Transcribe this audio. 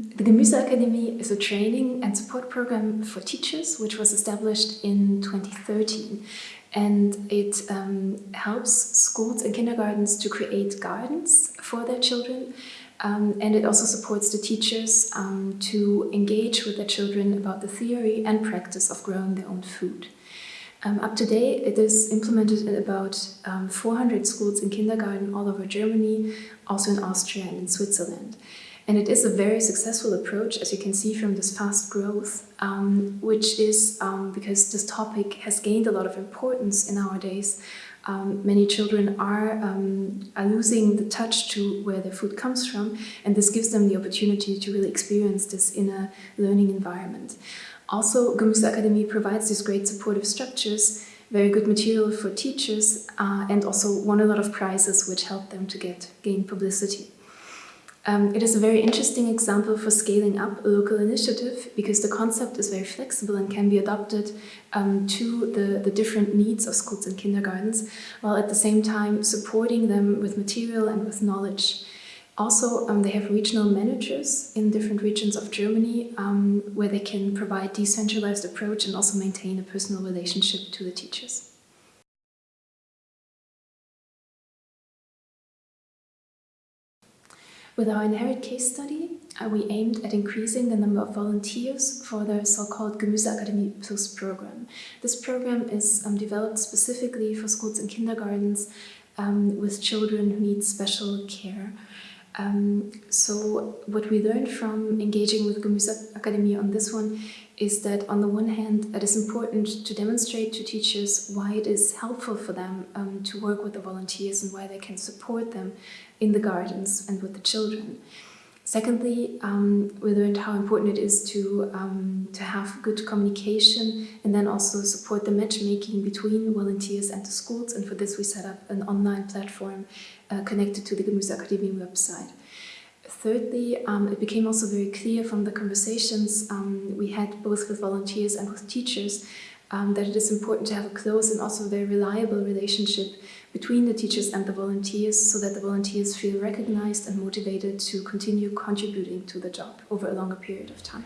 the GemüseAckerdemie is a training and support program for teachers which was established in 2013 and it um, helps schools and kindergartens to create gardens for their children um, and it also supports the teachers um, to engage with their children about the theory and practice of growing their own food. Um, up to date, it is implemented in about um, 400 schools in kindergarten all over Germany, also in Austria and in Switzerland. And it is a very successful approach, as you can see from this fast growth, um, which is um, because this topic has gained a lot of importance in our days. Um, many children are, um, are losing the touch to where their food comes from, and this gives them the opportunity to really experience this in a learning environment. Also, GemüseAckerdemie provides these great supportive structures, very good material for teachers, uh, and also won a lot of prizes which help them to get gain publicity. Um, it is a very interesting example for scaling up a local initiative because the concept is very flexible and can be adopted um, to the, the different needs of schools and kindergartens, while at the same time supporting them with material and with knowledge. Also, um, they have regional managers in different regions of Germany um, where they can provide decentralized approach and also maintain a personal relationship to the teachers. With our Inherit case study, uh, we aimed at increasing the number of volunteers for the so-called GemüseAckerdemie Plus program. This program is um, developed specifically for schools and kindergartens um, with children who need special care. Um, so what we learned from engaging with GemüseAckerdemie on this one is that on the one hand it is important to demonstrate to teachers why it is helpful for them um, to work with the volunteers and why they can support them in the gardens and with the children. Secondly, um, we learned how important it is to, um, to have good communication and then also support the matchmaking between volunteers and the schools. And for this, we set up an online platform uh, connected to the GemüseAckerdemie website. Thirdly, um, it became also very clear from the conversations um, we had both with volunteers and with teachers um, that it is important to have a close and also very reliable relationship between the teachers and the volunteers so that the volunteers feel recognized and motivated to continue contributing to the job over a longer period of time.